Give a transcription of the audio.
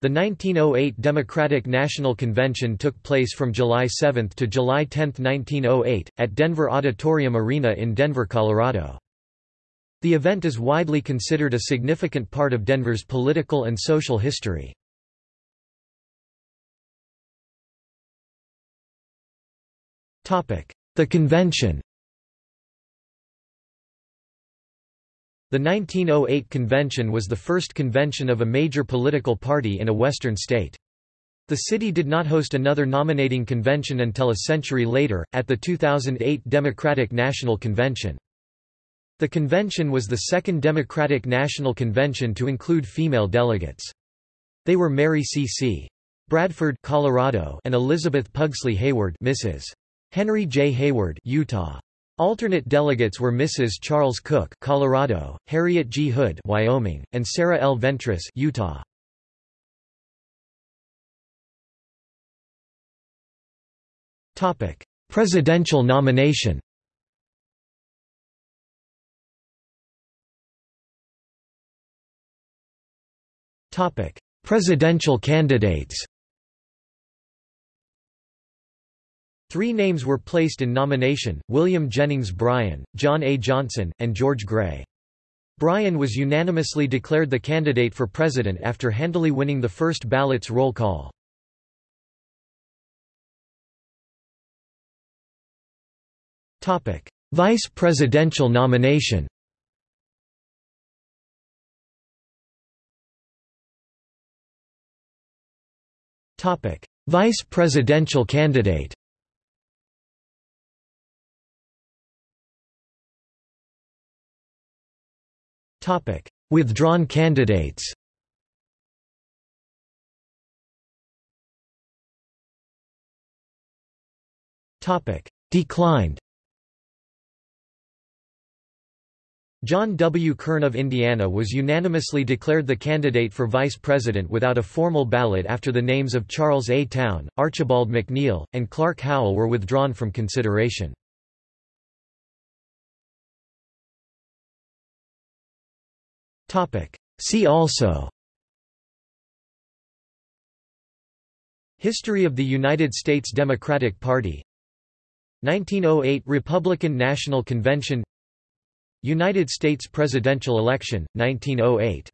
The 1908 Democratic National Convention took place from July 7 to July 10, 1908, at Denver Auditorium Arena in Denver, Colorado. The event is widely considered a significant part of Denver's political and social history. The convention The 1908 convention was the first convention of a major political party in a western state. The city did not host another nominating convention until a century later, at the 2008 Democratic National Convention. The convention was the second Democratic National Convention to include female delegates. They were Mary C. Bradford Colorado and Elizabeth Pugsley Hayward Mrs. Henry J. Hayward Utah. Alternate delegates were Mrs. Charles Cook, Colorado, Harriet G. Hood, Wyoming, and Sarah L. Ventris, Utah. Topic: Presidential nomination. Topic: Presidential candidates. Three names were placed in nomination, William Jennings Bryan, John A. Johnson, and George Gray. Bryan was unanimously declared the candidate for president after handily winning the first ballot's roll call. Vice presidential nomination Vice presidential candidate Withdrawn candidates. Declined. John W. Kern of Indiana was unanimously declared the candidate for vice president without a formal ballot after the names of Charles A. Towne, Archibald McNeil, and Clark Howell were withdrawn from consideration. See also. History of the United States Democratic Party. 1908 Republican National Convention. United States presidential election, 1908